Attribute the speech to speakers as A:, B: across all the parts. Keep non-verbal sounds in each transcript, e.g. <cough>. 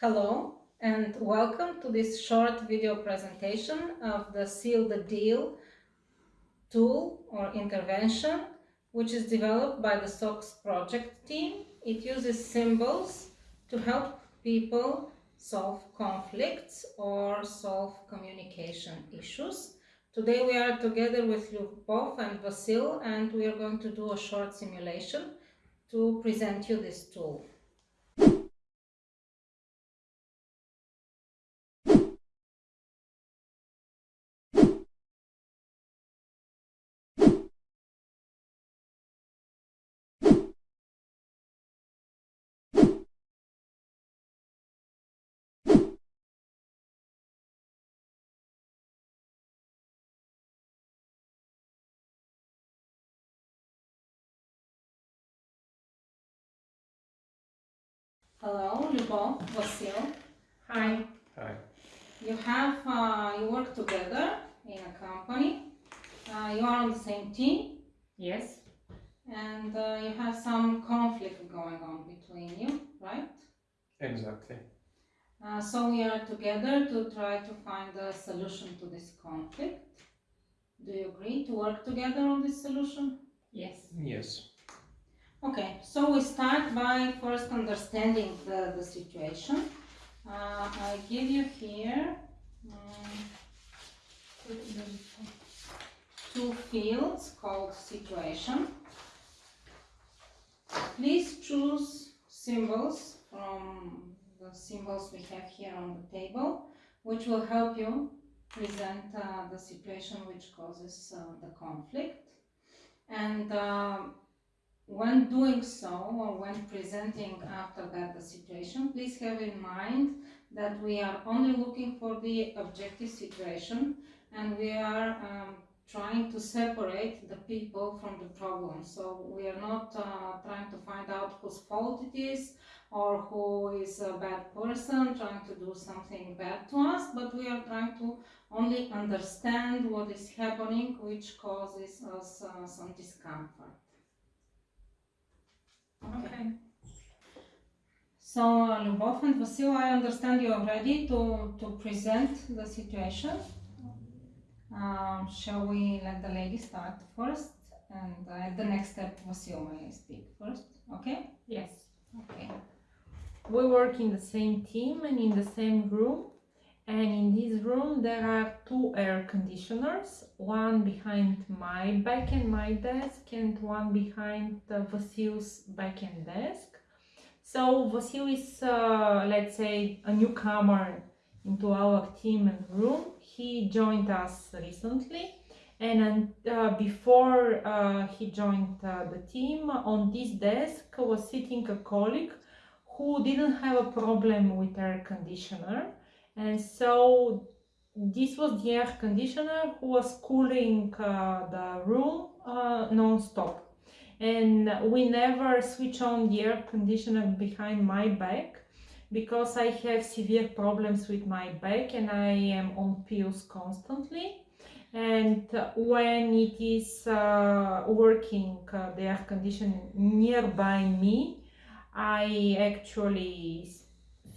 A: Hello and welcome to this short video presentation of the Seal the Deal tool or intervention which is developed by the SOX project team. It uses symbols to help people solve conflicts or solve communication issues. Today we are together with Lyubov and Vasil and we are going to do a short simulation to present you this tool. Hello, Lyubov, Vasil. Hi.
B: Hi.
A: You have, uh, you work together in a company. Uh, you are on the same team
C: Yes,
A: and uh, you have some conflict going on between you, right?
B: Exactly.
A: Uh, so we are together to try to find a solution to this conflict. Do you agree to work together on this solution?
C: yes.
B: Yes.
A: Okay, so we start by first understanding the, the situation. Uh, I give you here um, two fields called situation. Please choose symbols from the symbols we have here on the table, which will help you present uh, the situation which causes uh, the conflict. And um, when doing so or when presenting after that the situation, please have in mind that we are only looking for the objective situation and we are um, trying to separate the people from the problem. So we are not uh, trying to find out whose fault it is or who is a bad person trying to do something bad to us, but we are trying to only understand what is happening which causes us uh, some discomfort.
C: Okay.
A: So, Lyubov and Vasil, I understand you are ready to, to present the situation. Um, shall we let the lady start first? And uh, at the next step, Vasil may speak first. Okay?
C: Yes.
A: Okay.
C: We work in the same team and in the same room. And in this room there are two air conditioners, one behind my back and my desk and one behind uh, Vasil's back and desk. So Vasil is, uh, let's say, a newcomer into our team and room. He joined us recently and uh, before uh, he joined uh, the team, on this desk was sitting a colleague who didn't have a problem with air conditioner and so this was the air conditioner who was cooling uh, the room uh, non-stop. And we never switch on the air conditioner behind my back because I have severe problems with my back and I am on pills constantly. And when it is uh, working uh, the air conditioner nearby me I actually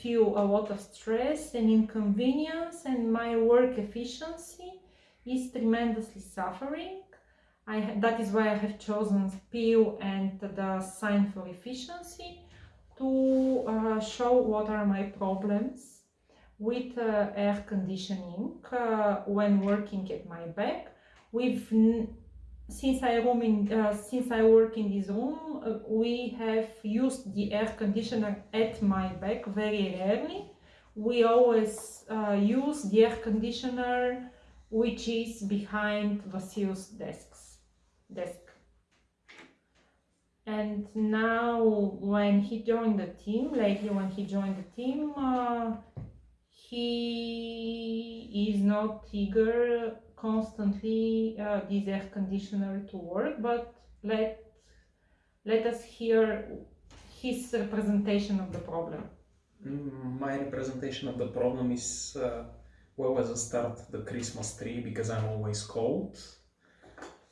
C: feel a lot of stress and inconvenience and my work efficiency is tremendously suffering. I, that is why I have chosen PIL and the sign for efficiency to uh, show what are my problems with uh, air conditioning uh, when working at my back. We've since I in, uh, since I work in this room, uh, we have used the air conditioner at my back very rarely. We always uh, use the air conditioner which is behind Vasil's desks, desk. And now when he joined the team, lately when he joined the team, uh, he is not eager constantly uh, this air conditioner to work, but let, let us hear his representation of the problem.
B: Mm, my representation of the problem is uh, well as a start the Christmas tree because I'm always cold.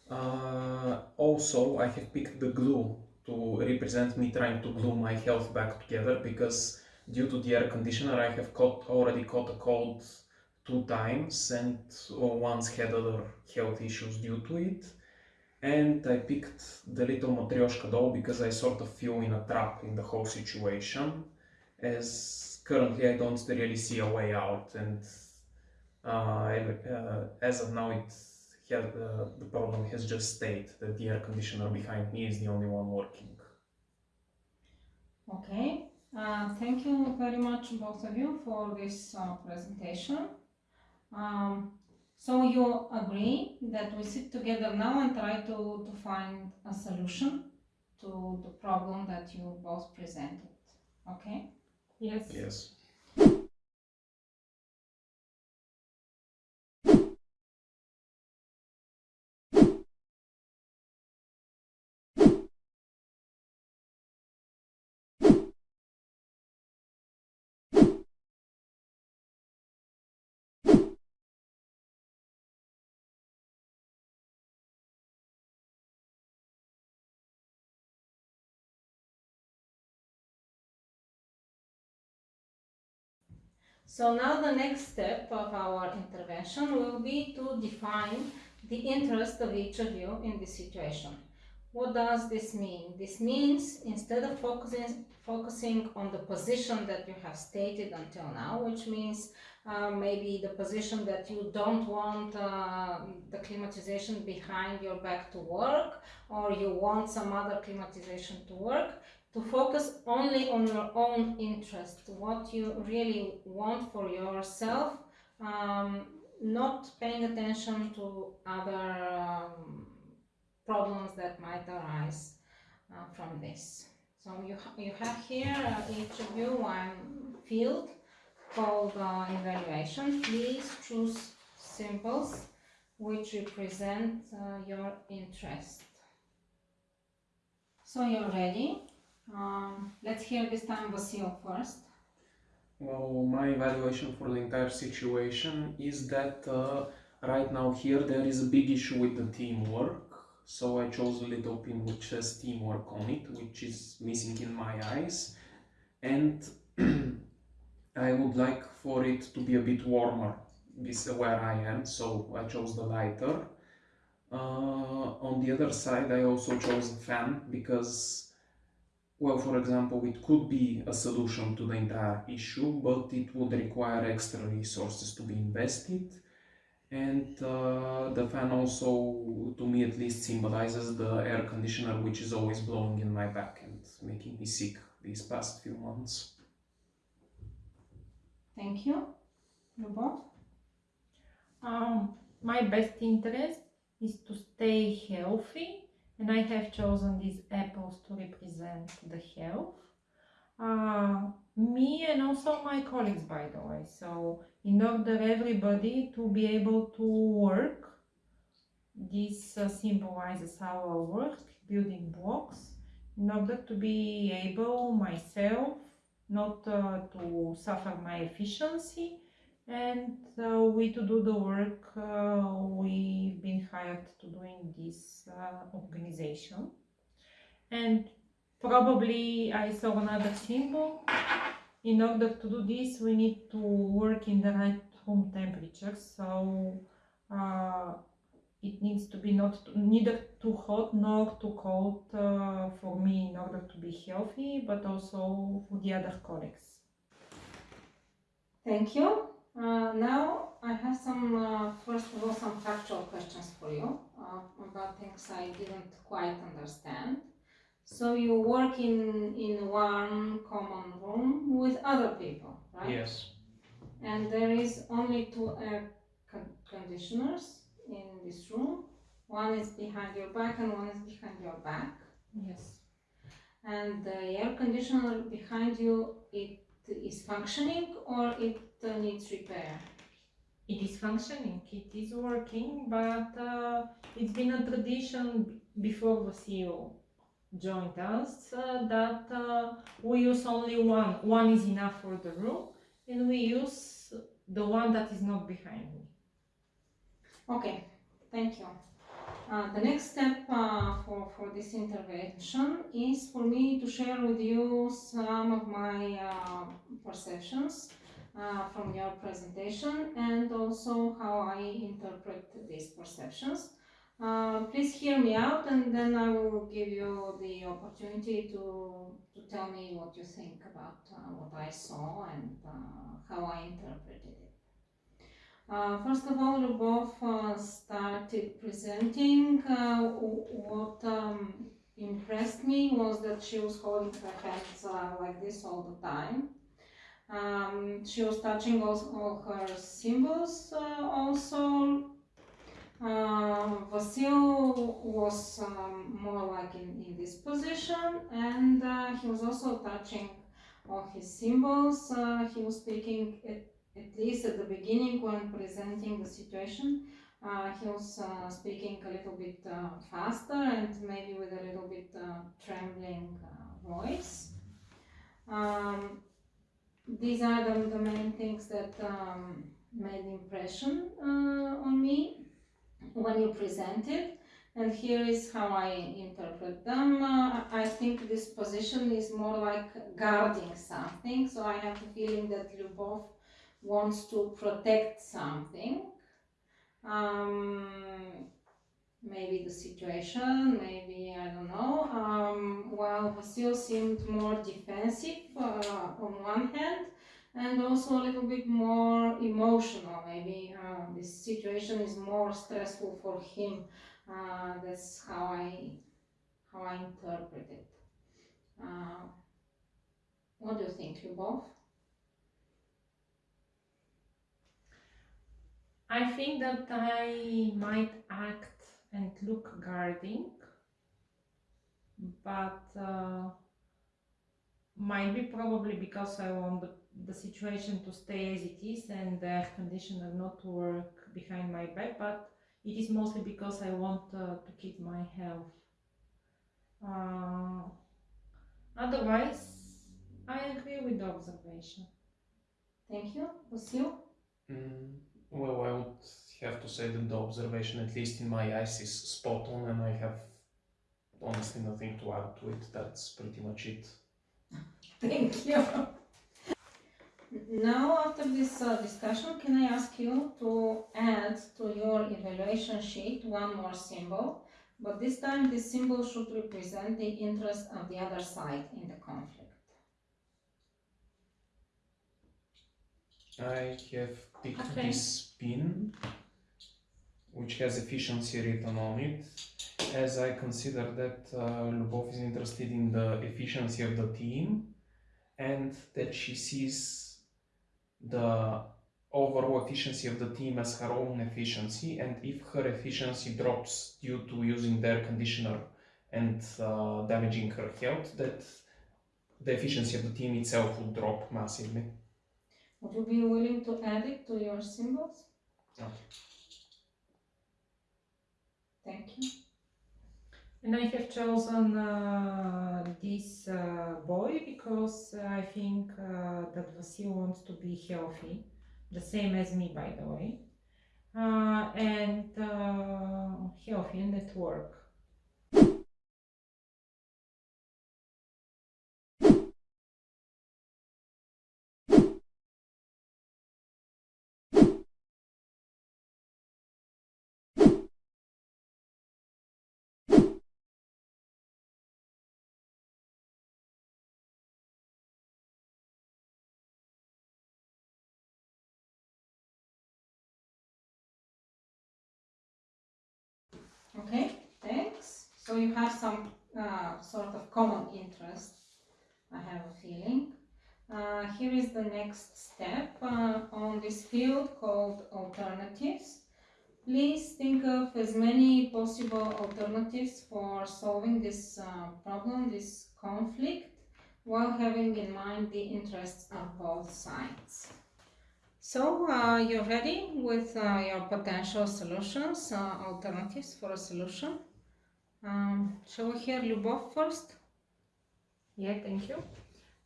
B: Uh, also, I have picked the glue to represent me trying to glue my health back together because due to the air conditioner, I have caught already caught a cold two times, and once had other health issues due to it. And I picked the little Matryoshka doll because I sort of feel in a trap in the whole situation, as currently I don't really see a way out, and uh, uh, as of now, it had, uh, the problem has just stayed that the air conditioner behind me is the only one working.
A: Okay, uh, thank you very much both of you for this uh, presentation. Um, so you agree that we sit together now and try to, to find a solution to the problem that you both presented, okay?
C: Yes.
B: Yes.
A: So now the next step of our intervention will be to define the interest of each of you in this situation. What does this mean? This means instead of focusing focusing on the position that you have stated until now, which means uh, maybe the position that you don't want uh, the climatization behind your back to work, or you want some other climatization to work, to focus only on your own interest, what you really want for yourself, um, not paying attention to other um, problems that might arise uh, from this. So you, ha- you have here, uh, each of you, one field called uh, evaluation. Please choose symbols which represent uh, your interest. So you're ready? Um, let's hear this time Vasil first.
B: Well, my evaluation for the entire situation is that uh, right now here there is a big issue with the teamwork. So I chose a little pin which says teamwork on it, which is missing in my eyes. And <clears throat> I would like for it to be a bit warmer this is where I am, so I chose the lighter. Uh, on the other side, I also chose a fan because well, for example, it could be a solution to the entire issue, but it would require extra resources to be invested. And uh, the fan also, to me at least, symbolizes the air conditioner which is always blowing in my back and making me sick these past few months.
A: Thank you. Любов?
C: Um, my best interest is to stay healthy, and I have chosen these apples to represent the health. Uh, me and also my colleagues, by the way. So, in order everybody to be able to work, this uh, symbolizes our work, building blocks, in order to be able myself not uh, to suffer my efficiency and uh, we to do the work uh, we've been hired to do in this uh, organization. And probably i saw another symbol. In order to do this we need to work in the right room temperature. So uh, it needs to be not neither too hot nor too cold uh, for me in order to be healthy but also for the other colleagues.
A: Thank you. Uh, now I have some, uh, first of all, some factual questions for you uh, about things I didn't quite understand. So you work in, in one common room with other people, right?
B: Yes.
A: And there is only two air con- conditioners in this room. One is behind your back and one is behind your back.
C: yes
A: And the air conditioner behind you, it is functioning or it uh, needs repair?
C: It is functioning, it is working, but uh, it's been a tradition before the CEO joined us uh, that uh, we use only one. One is enough for the room, and we use the one that is not behind me.
A: Okay, thank you. Uh, the next step uh, for, for this intervention is for me to share with you some of my uh, perceptions uh, from your presentation and also how I interpret these perceptions. Uh, please hear me out and then I will give you the opportunity to, to tell me what you think about uh, what I saw and uh, how I interpreted it. Uh, first of all, Lubov uh, started presenting. Uh, what um, impressed me was that she was holding her hands like this all the time. Um, she was touching all, all her symbols uh, also. Uh, Vasil was um, more like in, in this position, and uh, he was also touching all his symbols. He was speaking at, at least at the beginning when presenting the situation. Uh, he was uh, speaking a little bit uh, faster and maybe with a little bit trembling voice. Um, these are the, the main things that um, made impression uh, on me when you presented and here is how I interpret them. Uh, I think this position is more like guarding something, so I have the feeling that Lyubov wants to protect something. Um, maybe the situation, maybe I don't know. Um, while Vasil seemed more defensive uh, on one hand, and also a little bit more emotional. Maybe uh, this situation is more stressful for him. Uh, that's how I how I interpret it. Uh, what do you think, Lyubov?
C: I think that I might act and look guarding, but uh, might be probably because I want the, the situation to stay as it is and the air conditioner not to work behind my back, but it is mostly because I want uh, to keep my health. Uh, otherwise, I agree with the observation.
A: Thank you, Vasil.
B: Mm, well, I would have to say that the observation, at least in my eyes, is spot on, and I have honestly nothing to add to it. That's pretty much it. <laughs>
A: Thank you. Now, after this uh, discussion, can I ask you to add to your evaluation sheet one more symbol? But this time, this symbol should represent the interest of the other side in the conflict.
B: I have picked
C: Okay.
B: this pin, which has efficiency written on it, as I consider that uh, Lubov is interested in the efficiency of the team and that she sees the overall efficiency of the team as her own efficiency. And if her efficiency drops due to using their conditioner and uh, damaging her health, that the efficiency of the team itself will drop massively.
A: Would you be willing to add it to your symbols?
B: Okay.
A: Thank you.
C: And I have chosen uh, this uh, boy because I think uh, that Vasil wants to be healthy, the same as me, by the way, uh, and uh, healthy and at work.
A: Okay, thanks. So you have some uh, sort of common interest, I have a feeling. Uh, here is the next step uh, on this field called alternatives. Please think of as many possible alternatives for solving this uh, problem, this conflict, while having in mind the interests of both sides. So uh, you're ready with uh, your potential solutions, uh, alternatives for a solution. Um, shall we hear Lyubov first?
C: Yeah, thank you.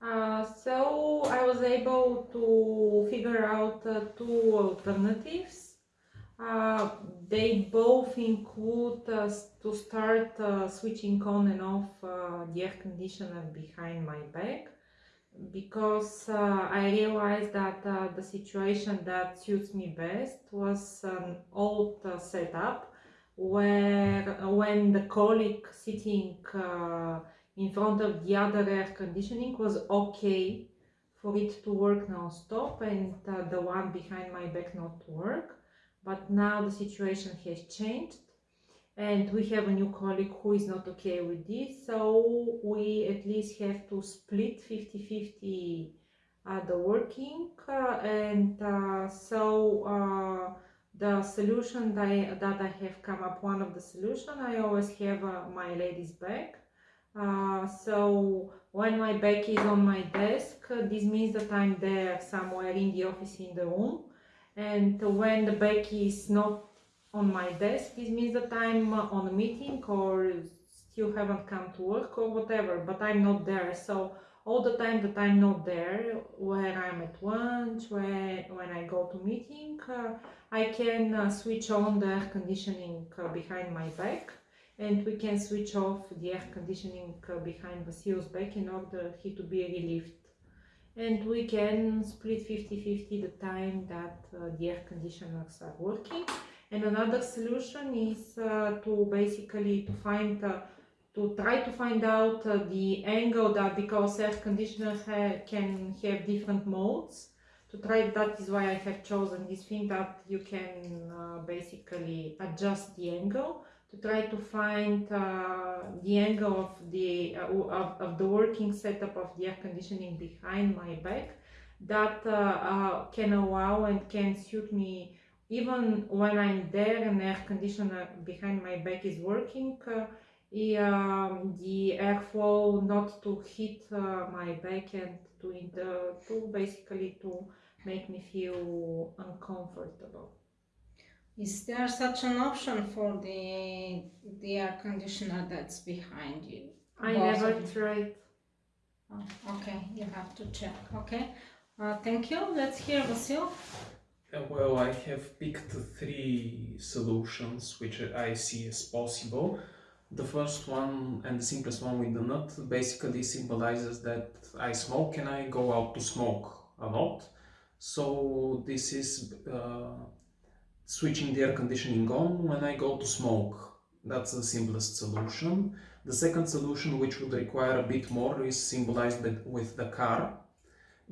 C: Uh, so I was able to figure out uh, two alternatives. Uh, they both include to start switching on and off the air conditioner behind my back because uh, I realized that uh, the situation that suits me best was an old uh, setup where uh, when the colleague sitting uh, in front of the other air conditioning was okay for it to work non-stop and uh, the one behind my back not to work. But now the situation has changed and we have a new colleague who is not okay with this so we at least have to split 50-50 uh, the working uh, and uh, so uh, the solution that I, that I have come up one of the solution I always have uh, my lady's back. Uh, so when my back is on my desk this means that I'm there somewhere in the office in the room. And when the back is not on my desk this means that i'm uh, on a meeting or still haven't come to work or whatever but i'm not there. So all the time that i'm not there when i'm at lunch when, when i go to meeting uh, i can uh, switch on the air conditioning uh, behind my back. And we can switch off the air conditioning uh, behind Vasil's back in order he to be relieved and we can split 50-50 the time that uh, the air conditioners are working and another solution is uh, to basically to find uh, to try to find out uh, the angle that because air conditioner ha- can have different modes. To try that is why I have chosen this thing that you can uh, basically adjust the angle. To try to find uh, the angle of the uh, of, of the working setup of the air conditioning behind my back that can allow and can suit me even when I'm there and the air conditioner behind my back is working uh, um, the airflow not to hit uh, my back and to inter- to basically to make me feel uncomfortable
A: Is there such an option for the the air conditioner that's behind you?
C: I
A: Both
C: never tried
A: Oh, okay, you have to check. Okay, uh, thank you. Let's hear Vasil.
B: Uh, Well, I have picked three solutions which I see as possible. The first one and the simplest one with the nut basically symbolizes that I smoke and I go out to smoke a lot. So this is uh, switching the air conditioning on when I go to smoke. That's the simplest solution. The second solution, which would require a bit more, is symbolized with- with the car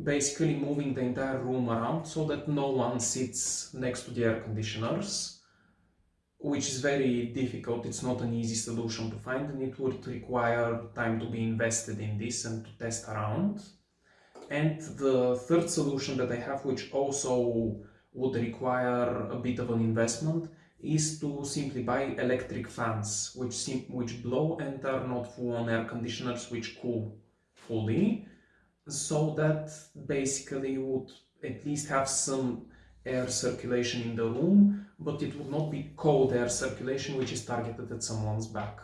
B: basically moving the entire room around so that no one sits next to the air conditioners which is very difficult. It's not an easy solution to find and it would require time to be invested in this and to test around. And the third solution that i have which also would require a bit of an investment is to simply buy electric fans which which blow and are not full on air conditioners which cool fully so that basically you would at least have some air circulation in the room, but it would not be cold air circulation which is targeted at someone's back.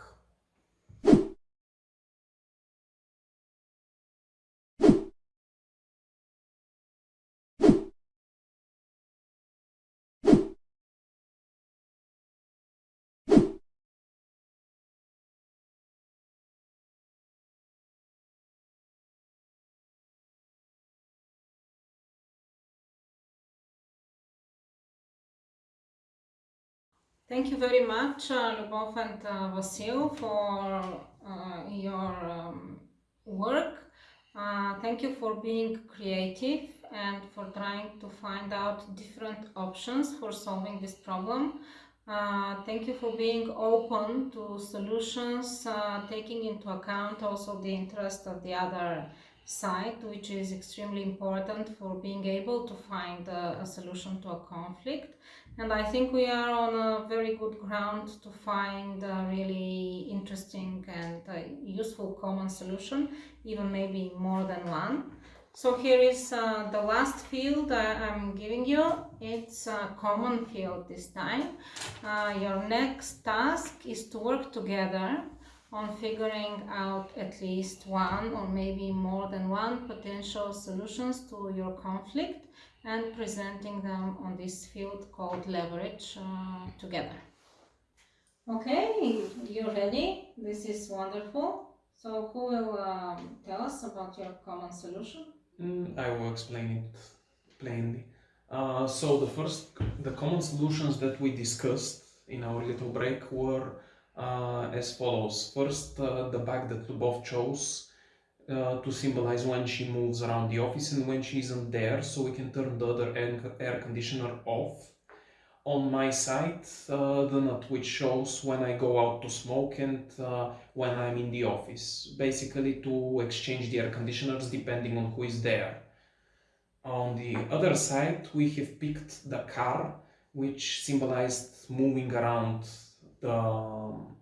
A: Thank you very much, uh, Lubov and uh, Vasil, for uh, your um, work. Uh, thank you for being creative and for trying to find out different options for solving this problem. Uh, thank you for being open to solutions, uh, taking into account also the interest of the other side, which is extremely important for being able to find a, a solution to a conflict and I think we are on a very good ground to find a really interesting and uh, useful common solution, even maybe more than one. So here is uh, the last field I'm giving you. It's a common field this time. Uh, your next task is to work together on figuring out at least one or maybe more than one potential solutions to your conflict and presenting them on this field called leverage uh, together. Okay, you ready? This is wonderful. So who will um, tell us about your common solution?
B: Mm, I will explain it plainly. Uh, so the first, the common solutions that we discussed in our little break were uh, as follows. First, uh, the bag that Lubov chose uh, to symbolize when she moves around the office and when she isn't there, so we can turn the other air, conditioner off. On my side, uh, the nut which shows when I go out to smoke and uh, when I'm in the office, basically to exchange the air conditioners depending on who is there. On the other side, we have picked the car, which symbolized moving around the um,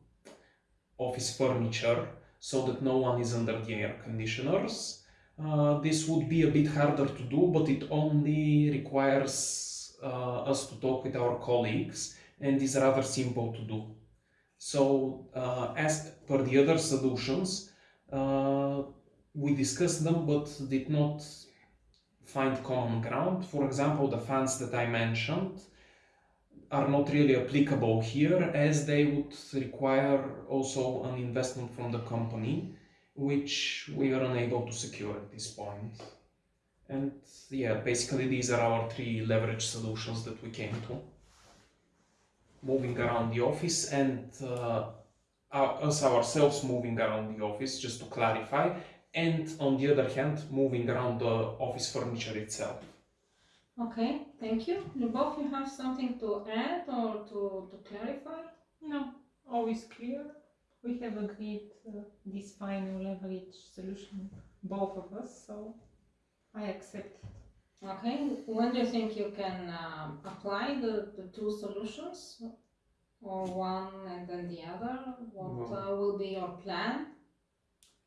B: office furniture so that no one is under the air conditioners. Uh, this would be a bit harder to do, but it only requires uh, us to talk with our colleagues and is rather simple to do. So, uh, as per the other solutions, uh, we discussed them but did not find common ground. For example, the fans that I mentioned are not really applicable here as they would require also an investment from the company, which we are unable to secure at this point. And yeah, basically these are our three leverage solutions that we came to. Moving around the office and uh, us ourselves moving around the office, just to clarify, and on the other hand, moving around the office furniture itself.
A: Okay, thank you. Lubov, you have something to add or to, to clarify?
C: No, always clear. We have agreed uh, this final leverage solution, both of us, so I accept.
A: Okay, when do you think you can um, apply the, the two solutions? Or one and then the other? What
B: Well-
A: uh, will be your plan?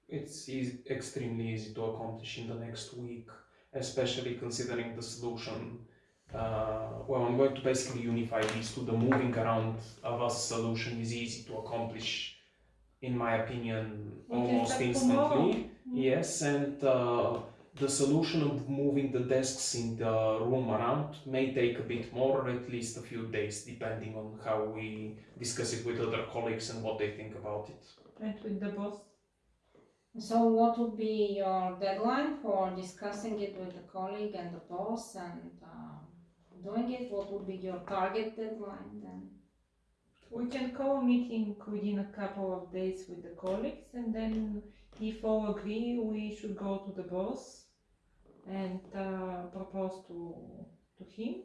B: It's easy, extremely easy to accomplish in the next week, especially considering the solution. Uh, well, I'm going to basically unify these two. The moving around of us solution is easy to accomplish, in my opinion,
C: We
B: almost instantly.
C: Mm.
B: Yes, and uh, the solution of moving the desks in the room around may take a bit more, or at least a few days, depending on how we discuss it with other colleagues and what they think about it.
C: And with the boss.
A: So what would be your deadline for discussing it with the colleague and the boss and um, doing it? What would be your target deadline then?
C: We can call a meeting within a couple of days with the colleagues, and then if all agree, we should go to the boss and uh, propose to to him,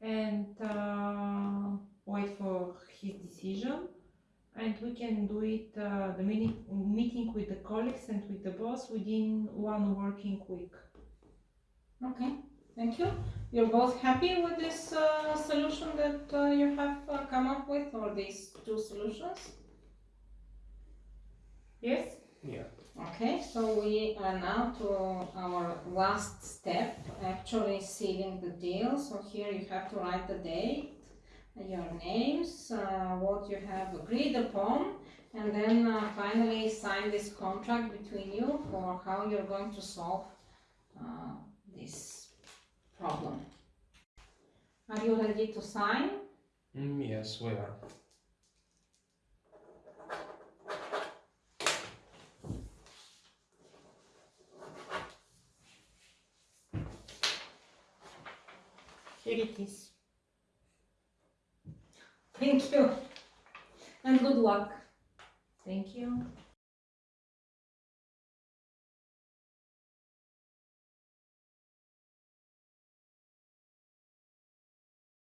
C: and uh, wait for his decision. And we can do it uh, the meeting meeting with the colleagues and with the boss within one working week.
A: Okay, thank you. You're both happy with this uh, solution that uh, you have uh, come up with or these two solutions?
C: Yes.
B: Yeah.
A: Okay, so we are now to our last step, actually sealing the deal. So here you have to write the date, your names, uh, what you have agreed upon, and then uh, finally sign this contract between you for how you're going to solve uh, this problem. Are you ready to sign?
B: Mm, yes, we are.
C: Here it is.
A: Thank you. And good luck.
C: Thank you.